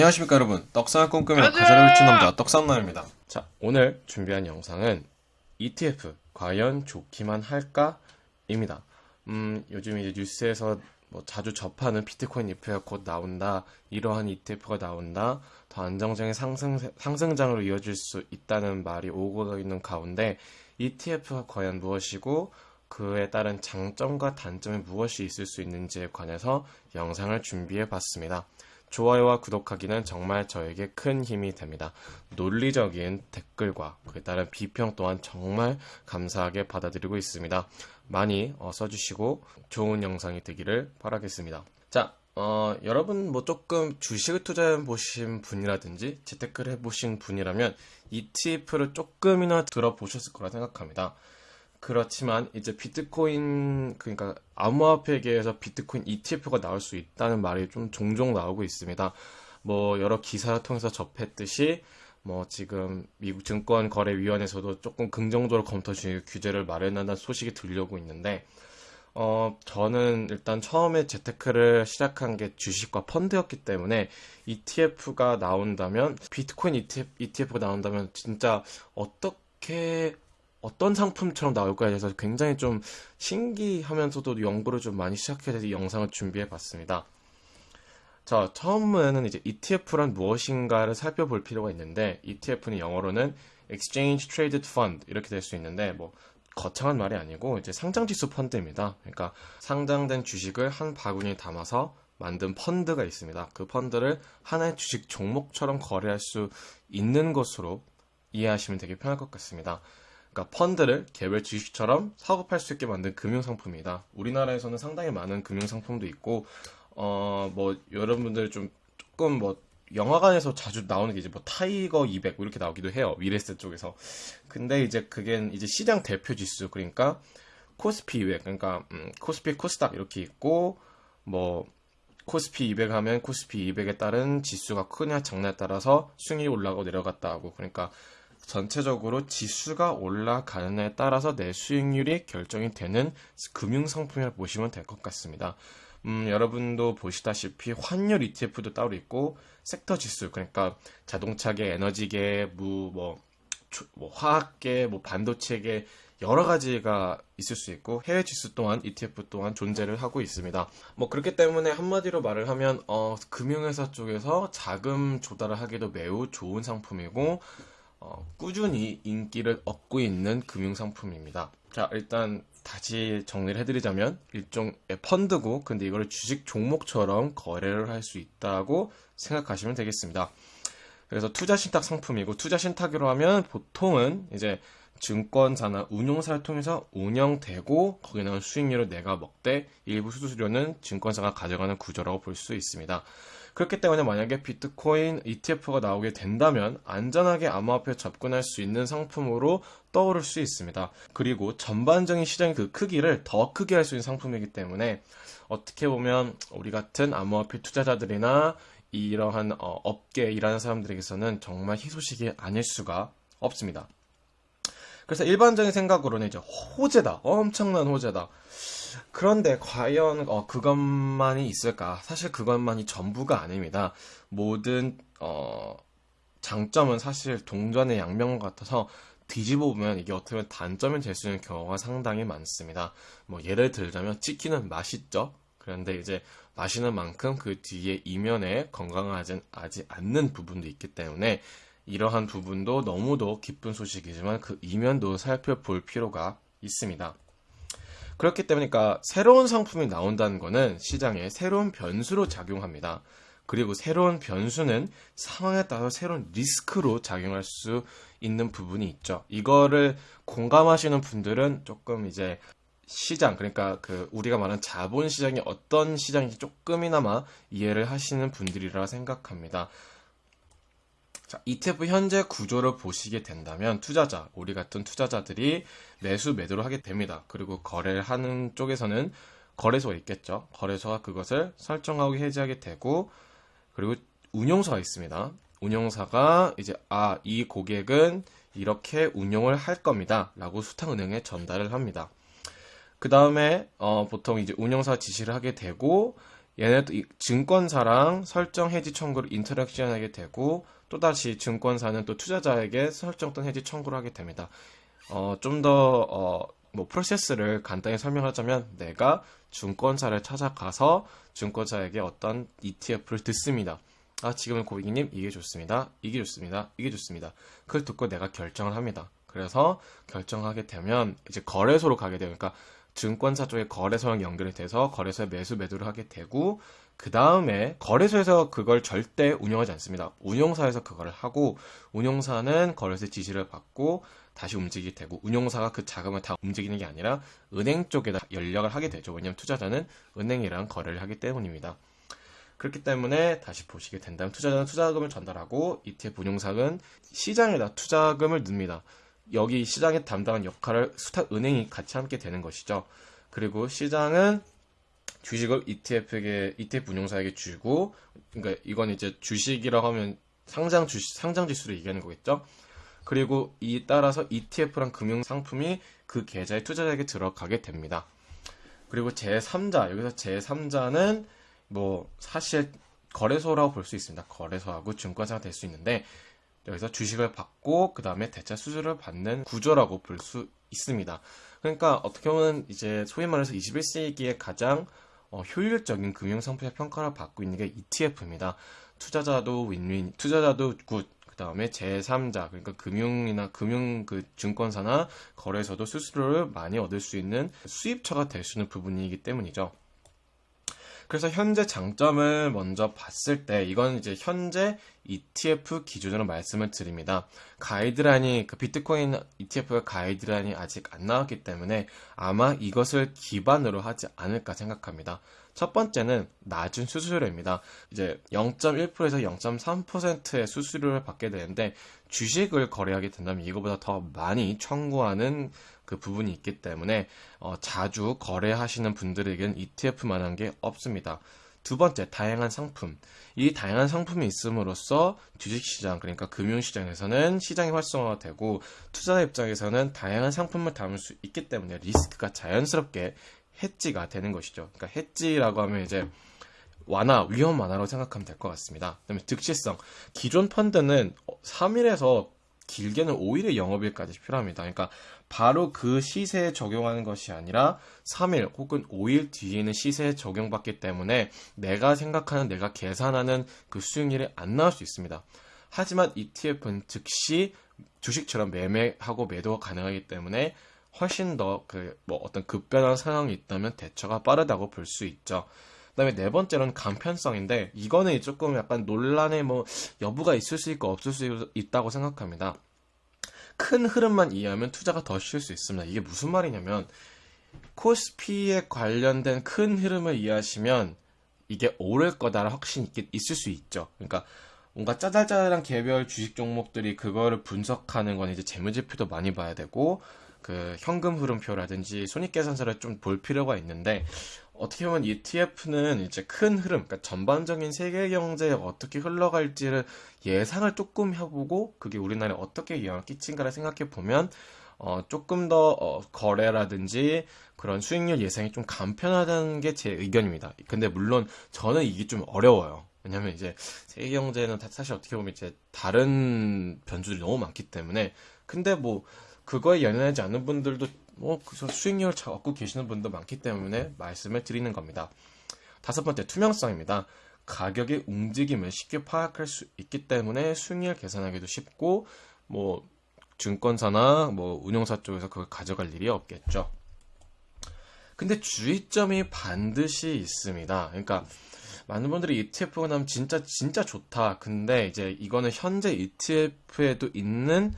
안녕하십니까 여러분 떡상을 꿈꾸며 가사를 훔친 남자 떡상남입니다 자 오늘 준비한 영상은 ETF 과연 좋기만 할까? 입니다 음 요즘 이제 뉴스에서 뭐 자주 접하는 비트코인 ETF가 곧 나온다 이러한 ETF가 나온다 더 안정적인 상승, 상승장으로 이어질 수 있다는 말이 오고 있는 가운데 ETF가 과연 무엇이고 그에 따른 장점과 단점이 무엇이 있을 수 있는지에 관해서 영상을 준비해 봤습니다. 좋아요와 구독하기는 정말 저에게 큰 힘이 됩니다. 논리적인 댓글과 그에 따른 비평 또한 정말 감사하게 받아들이고 있습니다. 많이 어, 써주시고 좋은 영상이 되기를 바라겠습니다. 자, 어, 여러분 뭐 조금 주식을 투자해 보신 분이라든지 재테크를 해 보신 분이라면 ETF를 조금이나 들어보셨을 거라 생각합니다. 그렇지만 이제 비트코인 그러니까 암호화폐계에서 비트코인 ETF가 나올 수 있다는 말이 좀 종종 나오고 있습니다. 뭐 여러 기사를 통해서 접했듯이 뭐 지금 미국 증권거래위원회에서도 조금 긍정적으로 검토 중 규제를 마련한다는 소식이 들려오고 있는데 어 저는 일단 처음에 재테크를 시작한 게 주식과 펀드였기 때문에 ETF가 나온다면 비트코인 ETF, ETF가 나온다면 진짜 어떻게 어떤 상품처럼 나올까에 대해서 굉장히 좀 신기하면서도 연구를 좀 많이 시작해서 영상을 준비해 봤습니다. 자, 처음에는 이제 ETF란 무엇인가를 살펴볼 필요가 있는데 ETF는 영어로는 Exchange Traded Fund 이렇게 될 수 있는데 뭐 거창한 말이 아니고 이제 상장 지수 펀드입니다. 그러니까 상장된 주식을 한 바구니에 담아서 만든 펀드가 있습니다. 그 펀드를 하나의 주식 종목처럼 거래할 수 있는 것으로 이해하시면 되게 편할 것 같습니다. 그러니까 펀드를 개별 주식처럼 사고 팔 수 있게 만든 금융 상품이다. 우리나라에서는 상당히 많은 금융 상품도 있고 어 뭐 여러분들 좀 조금 뭐 영화관에서 자주 나오는 게 이제 뭐 타이거 200뭐 이렇게 나오기도 해요. 미래에셋 쪽에서. 근데 이제 그게 이제 시장 대표 지수 그러니까 코스피 200 그러니까 음, 코스피 코스닥 이렇게 있고 뭐 코스피 200 하면 코스피 200에 따른 지수가 크냐 작냐에 따라서 수익이 올라가고 내려갔다 하고 그러니까 전체적으로 지수가 올라가는에 따라서 내 수익률이 결정이 되는 금융 상품이라 고 보시면 될 것 같습니다. 음, 여러분도 보시다시피 환율 ETF도 따로 있고 섹터 지수 그러니까 자동차계, 에너지계, 무, 뭐, 뭐 화학계, 뭐 반도체계 여러 가지가 있을 수 있고 해외 지수 또한 ETF 또한 존재를 하고 있습니다. 뭐 그렇기 때문에 한마디로 말을 하면 어, 금융회사 쪽에서 자금 조달을 하기도 매우 좋은 상품이고 어, 꾸준히 인기를 얻고 있는 금융상품입니다. 자, 일단 다시 정리를 해드리자면 일종의 펀드고 근데 이걸 주식 종목처럼 거래를 할 수 있다고 생각하시면 되겠습니다. 그래서 투자 신탁 상품이고 투자 신탁으로 하면 보통은 이제 증권사나 운용사를 통해서 운영되고 거기에 나온 수익률을 내가 먹되 일부 수수료는 증권사가 가져가는 구조라고 볼 수 있습니다. 그렇기 때문에 만약에 비트코인 ETF가 나오게 된다면 안전하게 암호화폐에 접근할 수 있는 상품으로 떠오를 수 있습니다. 그리고 전반적인 시장의 그 크기를 더 크게 할 수 있는 상품이기 때문에 어떻게 보면 우리 같은 암호화폐 투자자들이나 이러한 어, 업계에 일하는 사람들에게서는 정말 희소식이 아닐 수가 없습니다. 그래서 일반적인 생각으로는 이제 호재다. 엄청난 호재다. 그런데 과연 어, 그것만이 있을까? 사실 그것만이 전부가 아닙니다. 모든 어, 장점은 사실 동전의 양면 같아서 뒤집어 보면 이게 어떻게 보면 단점이 될 수 있는 경우가 상당히 많습니다. 뭐 예를 들자면 치킨은 맛있죠. 그런데 이제 마시는 만큼 그 뒤에 이면에 건강하지 않는 부분도 있기 때문에 이러한 부분도 너무도 기쁜 소식이지만 그 이면도 살펴볼 필요가 있습니다. 그렇기 때문에 그러니까 새로운 상품이 나온다는 것은 시장에 새로운 변수로 작용합니다. 그리고 새로운 변수는 상황에 따라 새로운 리스크로 작용할 수 있는 부분이 있죠. 이거를 공감하시는 분들은 조금 이제 시장 그러니까 그 우리가 말하는 자본 시장이 어떤 시장인지 조금이나마 이해를 하시는 분들이라 생각합니다. 자, ETF 현재 구조를 보시게 된다면 투자자, 우리 같은 투자자들이 매수 매도를 하게 됩니다. 그리고 거래를 하는 쪽에서는 거래소가 있겠죠. 거래소가 그것을 설정하고 해지하게 되고 그리고 운용사가 있습니다. 운용사가 이제 아, 이 고객은 이렇게 운용을 할 겁니다. 라고 수탁은행에 전달을 합니다. 그 다음에 어, 보통 이제 운영사 지시를 하게 되고 얘네도 증권사랑 설정 해지 청구를 인터랙션하게 되고 또다시 증권사는 또 투자자에게 설정된 해지 청구를 하게 됩니다. 어, 좀 더, 어, 뭐, 프로세스를 간단히 설명하자면, 내가 증권사를 찾아가서 증권사에게 어떤 ETF를 듣습니다. 아, 지금은 고객님, 이게 좋습니다. 이게 좋습니다. 이게 좋습니다. 그걸 듣고 내가 결정을 합니다. 그래서 결정하게 되면, 이제 거래소로 가게 되니까, 그러니까 증권사 쪽에 거래소랑 연결이 돼서 거래소에 매수 매도를 하게 되고 그 다음에 거래소에서 그걸 절대 운영하지 않습니다. 운용사에서 그걸 하고 운용사는 거래소의 지시를 받고 다시 움직이게 되고 운용사가 그 자금을 다 움직이는 게 아니라 은행 쪽에다 연락을 하게 되죠. 왜냐하면 투자자는 은행이랑 거래를 하기 때문입니다. 그렇기 때문에 다시 보시게 된다면 투자자는 투자금을 전달하고 ETF 운용사는 시장에다 투자금을 넣습니다. 여기 시장에 담당한 역할을 수탁 은행이 같이 함께 되는 것이죠. 그리고 시장은 주식을 ETF에게 ETF 운용사에게 주고 그러니까 이건 이제 주식이라고 하면 상장 주식 상장 지수를 얘기하는 거겠죠. 그리고 이 따라서 ETF란 금융 상품이 그 계좌의 투자자에게 들어가게 됩니다. 그리고 제3자 여기서 제3자는 뭐 사실 거래소라고 볼 수 있습니다. 거래소하고 증권사가 될 수 있는데 여기서 주식을 받고 그 다음에 대차 수수료를 받는 구조라고 볼 수 있습니다. 그러니까 어떻게 보면 이제 소위 말해서 21세기에 가장 어, 효율적인 금융상품의 평가를 받고 있는 게 ETF입니다. 투자자도 윈윈, 투자자도 good, 그 다음에 제3자, 그러니까 금융이나 금융 그 증권사나 거래소도 수수료를 많이 얻을 수 있는 수입처가 될 수 있는 부분이기 때문이죠. 그래서 현재 장점을 먼저 봤을 때 이건 이제 현재 ETF 기준으로 말씀을 드립니다. 가이드라인이 그 비트코인 ETF의 가이드라인이 아직 안 나왔기 때문에 아마 이것을 기반으로 하지 않을까 생각합니다. 첫 번째는 낮은 수수료입니다. 이제 0.1%에서 0.3%의 수수료를 받게 되는데 주식을 거래하게 된다면 이거보다 더 많이 청구하는 그 부분이 있기 때문에 어, 자주 거래하시는 분들에게는 ETF만한 게 없습니다. 두 번째, 다양한 상품. 이 다양한 상품이 있음으로써 주식시장, 그러니까 금융시장에서는 시장이 활성화가 되고 투자자 입장에서는 다양한 상품을 담을 수 있기 때문에 리스크가 자연스럽게 해지가 되는 것이죠. 그러니까 해지라고 하면 이제 완화, 위험 완화로 생각하면 될 것 같습니다. 그다음에 득실성. 기존 펀드는 3일에서 길게는 5일의 영업일까지 필요합니다. 그러니까 바로 그 시세에 적용하는 것이 아니라 3일 혹은 5일 뒤에는 시세에 적용받기 때문에 내가 생각하는 내가 계산하는 그 수익률이 안 나올 수 있습니다. 하지만 ETF는 즉시 주식처럼 매매하고 매도가 가능하기 때문에 훨씬 더 그 뭐 어떤 급변한 상황이 있다면 대처가 빠르다고 볼 수 있죠. 그다음에 네 번째로는 간편성인데 이거는 조금 약간 논란의 뭐 여부가 있을 수 있고 없을 수 있다고 생각합니다. 큰 흐름만 이해하면 투자가 더 쉬울 수 있습니다. 이게 무슨 말이냐면 코스피에 관련된 큰 흐름을 이해하시면 이게 오를 거다라는 확신이 있을 수 있죠. 그러니까 뭔가 짜잘짜잘한 개별 주식 종목들이 그거를 분석하는 건 이제 재무제표도 많이 봐야 되고 그 현금 흐름표라든지 손익계산서를 좀 볼 필요가 있는데 어떻게 보면 ETF는 이제 큰 흐름, 그러니까 전반적인 세계 경제에 어떻게 흘러갈지를 예상을 조금 해보고 그게 우리나라에 어떻게 영향을 끼친가를 생각해 보면 어, 조금 더 어, 거래라든지 그런 수익률 예상이 좀 간편하다는 게 제 의견입니다. 근데 물론 저는 이게 좀 어려워요. 왜냐면 이제 세계 경제는 사실 어떻게 보면 이제 다른 변수들이 너무 많기 때문에 근데 뭐 그거에 연연하지 않는 분들도 뭐 그래서 수익률을 잘 얻고 계시는 분도 많기 때문에 말씀을 드리는 겁니다. 다섯 번째 투명성입니다. 가격의 움직임을 쉽게 파악할 수 있기 때문에 수익률 계산하기도 쉽고 뭐 증권사나 뭐 운용사 쪽에서 그걸 가져갈 일이 없겠죠. 근데 주의점이 반드시 있습니다. 그러니까 많은 분들이 ETF가 나면 진짜 진짜 좋다. 근데 이제 이거는 현재 ETF에도 있는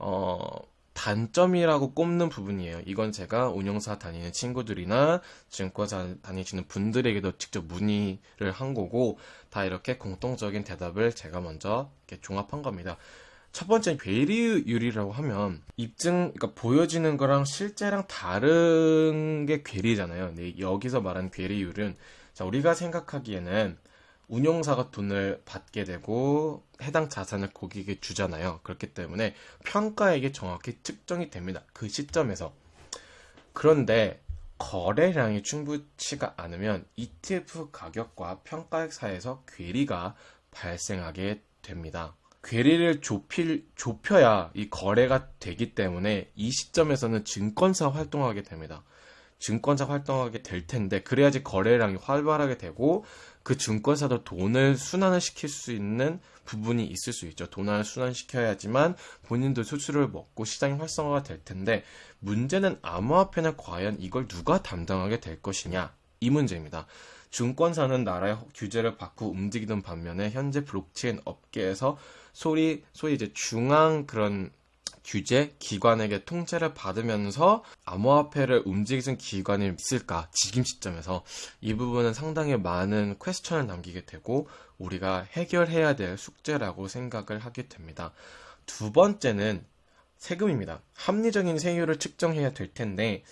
어 단점이라고 꼽는 부분이에요. 이건 제가 운영사 다니는 친구들이나 증권사 다니시는 분들에게도 직접 문의를 한 거고 다 이렇게 공통적인 대답을 제가 먼저 종합한 겁니다. 첫 번째 괴리율이라고 하면 입증 그러니까 보여지는 거랑 실제랑 다른 게 괴리잖아요. 근데 여기서 말한 괴리율은 자 우리가 생각하기에는 운용사가 돈을 받게 되고 해당 자산을 고객에게 주잖아요. 그렇기 때문에 평가액이 정확히 측정이 됩니다. 그 시점에서. 그런데 거래량이 충분치가 않으면 ETF 가격과 평가액 사이에서 괴리가 발생하게 됩니다. 괴리를 좁힐, 좁혀야 이 거래가 되기 때문에 이 시점에서는 증권사 활동하게 됩니다. 증권사 활동하게 될 텐데 그래야지 거래량이 활발하게 되고 그 증권사도 돈을 순환을 시킬 수 있는 부분이 있을 수 있죠. 돈을 순환시켜야지만 본인도 수수료를 먹고 시장이 활성화가 될 텐데 문제는 암호화폐는 과연 이걸 누가 담당하게 될 것이냐 이 문제입니다. 증권사는 나라의 규제를 받고 움직이는 반면에 현재 블록체인 업계에서 소리 소위 이제 중앙 그런 규제 기관에게 통제를 받으면서 암호화폐를 움직이는 기관이 있을까 지금 시점에서 이 부분은 상당히 많은 퀘스천을 남기게 되고 우리가 해결해야 될 숙제라고 생각을 하게 됩니다. 두 번째는 세금입니다. 합리적인 세율을 측정해야 될 텐데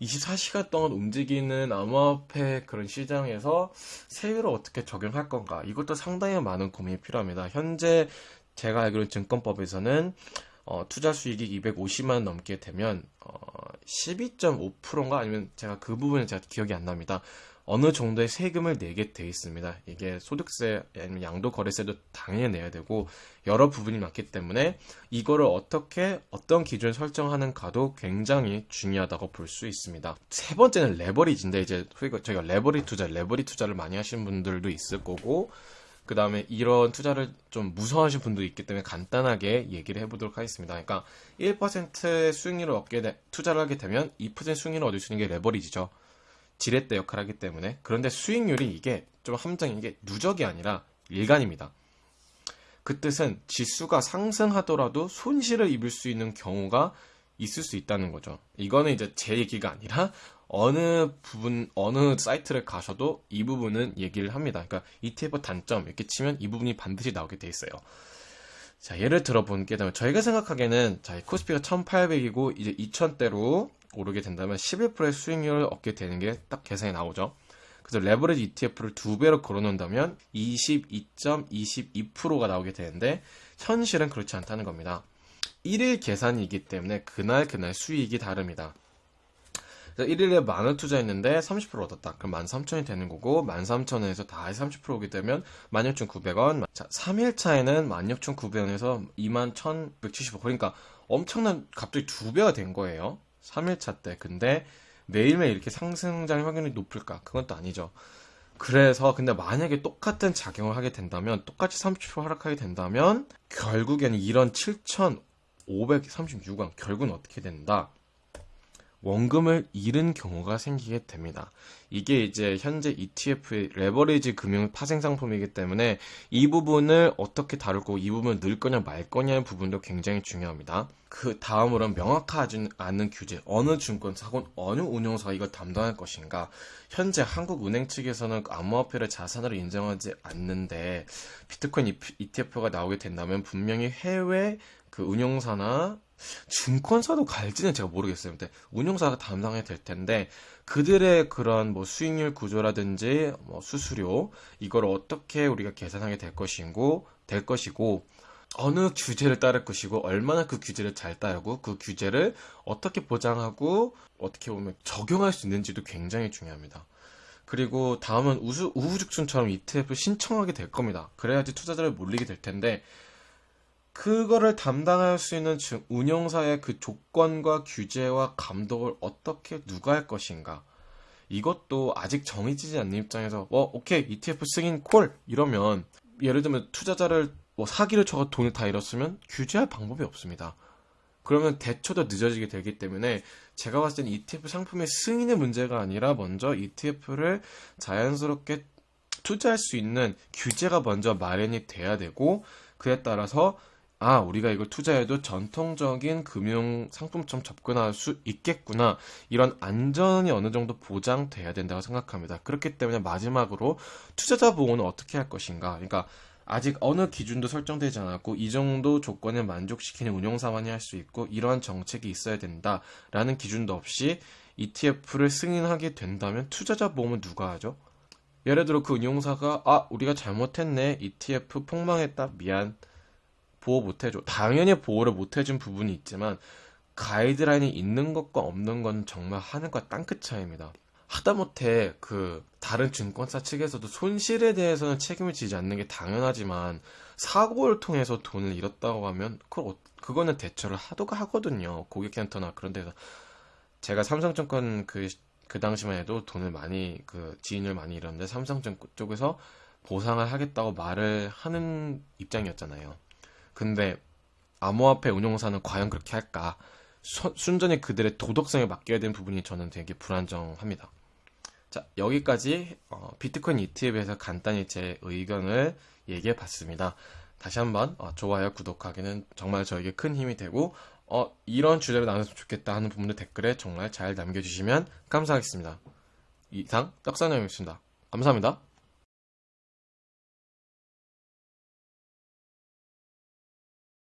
24시간 동안 움직이는 암호화폐 그런 시장에서 세율을 어떻게 적용할 건가 이것도 상당히 많은 고민이 필요합니다. 현재 제가 알기로 증권법에서는 어, 투자 수익이 250만 원 넘게 되면 어, 12.5%인가 아니면 제가 그 부분은 제가 기억이 안 납니다. 어느 정도의 세금을 내게 돼 있습니다. 이게 소득세 아니면 양도 거래세도 당연히 내야 되고 여러 부분이 많기 때문에 이거를 어떻게 어떤 기준을 설정하는가도 굉장히 중요하다고 볼 수 있습니다. 세 번째는 레버리지인데 이제 저희가 레버리 투자, 레버리 투자를 많이 하시는 분들도 있을 거고 그 다음에 이런 투자를 좀 무서워하시는 분도 있기 때문에 간단하게 얘기를 해보도록 하겠습니다. 그러니까 1%의 수익률을 얻게 되, 투자를 하게 되면 2% 수익률을 얻을 수 있는 게 레버리지죠. 지렛대 역할을 하기 때문에 그런데 수익률이 이게 좀 함정인 게 누적이 아니라 일간입니다. 그 뜻은 지수가 상승하더라도 손실을 입을 수 있는 경우가 있을 수 있다는 거죠. 이거는 이제 제 얘기가 아니라 어느 부분 어느 사이트를 가셔도 이 부분은 얘기를 합니다. 그러니까 ETF 단점 이렇게 치면 이 부분이 반드시 나오게 돼 있어요. 자 예를 들어 본게 되면 저희가 생각하기에는 자 코스피가 1800이고 이제 2000대로 오르게 된다면 11%의 수익률을 얻게 되는 게 딱 계산이 나오죠. 그래서 레버리지 ETF를 두 배로 걸어놓는다면 22.22%가 나오게 되는데 현실은 그렇지 않다는 겁니다. 1일 계산이기 때문에 그날 그날 수익이 다릅니다. 그래서 1일에 만원 투자했는데 30% 얻었다. 그럼 13,000이 되는 거고 13,000원에서 다30% 오게 되면 16,900원. 자, 3일 차에는 16,900원에서 21,175. 그러니까 엄청난 갑자기 두 배가 된 거예요. 3일 차 때. 근데 매일매일 이렇게 상승장의 확률이 높을까? 그건 또 아니죠. 그래서 근데 만약에 똑같은 작용을 하게 된다면 똑같이 30% 하락하게 된다면 결국에는 이런 7,536원 결국은 어떻게 된다? 원금을 잃은 경우가 생기게 됩니다. 이게 이제 현재 ETF의 레버리지 금융 파생 상품이기 때문에 이 부분을 어떻게 다룰 거고 이 부분을 넣을 거냐 말 거냐의 부분도 굉장히 중요합니다. 그 다음으로는 명확하지 않은 규제, 어느 증권사 혹은 어느 운용사가 이걸 담당할 것인가. 현재 한국은행 측에서는 암호화폐를 자산으로 인정하지 않는데 비트코인 ETF가 나오게 된다면 분명히 해외 그 운용사나 증권사도 갈지는 제가 모르겠어요. 근데 운용사가 담당해야 될 텐데 그들의 그런 뭐 수익률 구조라든지 뭐 수수료 이걸 어떻게 우리가 계산하게 될 것이고 될 것이고 어느 규제를 따를 것이고 얼마나 그 규제를 잘 따르고 그 규제를 어떻게 보장하고 어떻게 보면 적용할 수 있는지도 굉장히 중요합니다. 그리고 다음은 우수, 우후죽순처럼 ETF 신청하게 될 겁니다. 그래야지 투자자를 몰리게 될 텐데 그거를 담당할 수 있는 운영사의 그 조건과 규제와 감독을 어떻게 누가 할 것인가. 이것도 아직 정해지지 않는 입장에서 어 오케이 ETF 승인 콜 이러면 예를 들면 투자자를 뭐 사기를 쳐가 돈을 다 잃었으면 규제할 방법이 없습니다. 그러면 대처도 늦어지게 되기 때문에 제가 봤을 땐 ETF 상품의 승인의 문제가 아니라 먼저 ETF를 자연스럽게 투자할 수 있는 규제가 먼저 마련이 돼야 되고 그에 따라서 아, 우리가 이걸 투자해도 전통적인 금융 상품처럼 접근할 수 있겠구나. 이런 안전이 어느 정도 보장돼야 된다고 생각합니다. 그렇기 때문에 마지막으로 투자자 보호는 어떻게 할 것인가. 그러니까 아직 어느 기준도 설정되지 않았고 이 정도 조건을 만족시키는 운용사만이 할 수 있고 이러한 정책이 있어야 된다라는 기준도 없이 ETF를 승인하게 된다면 투자자 보험은 누가 하죠? 예를 들어 그 운용사가 아 우리가 잘못했네 ETF 폭망했다 미안 보호 못 해줘. 당연히 보호를 못 해준 부분이 있지만 가이드라인이 있는 것과 없는 건 정말 하늘과 땅끝 차이입니다. 하다못해 그 다른 증권사 측에서도 손실에 대해서는 책임을 지지 않는 게 당연하지만 사고를 통해서 돈을 잃었다고 하면 그걸 어- 그거는 대처를 하도가 하거든요. 고객센터나 그런 데서 제가 삼성증권 그, 그 당시만 해도 돈을 많이 그 지인을 많이 잃었는데 삼성증권 쪽에서 보상을 하겠다고 말을 하는 입장이었잖아요. 근데 암호화폐 운용사는 과연 그렇게 할까? 수- 순전히 그들의 도덕성에 맡겨야 되는 부분이 저는 되게 불안정합니다. 자, 여기까지 어, 비트코인 ETF에서 간단히 제 의견을 얘기해 봤습니다. 다시 한번 어, 좋아요, 구독하기는 정말 저에게 큰 힘이 되고 어, 이런 주제로 나눴으면 좋겠다 하는 부분도 댓글에 정말 잘 남겨주시면 감사하겠습니다. 이상 떡사장이었습니다. 감사합니다.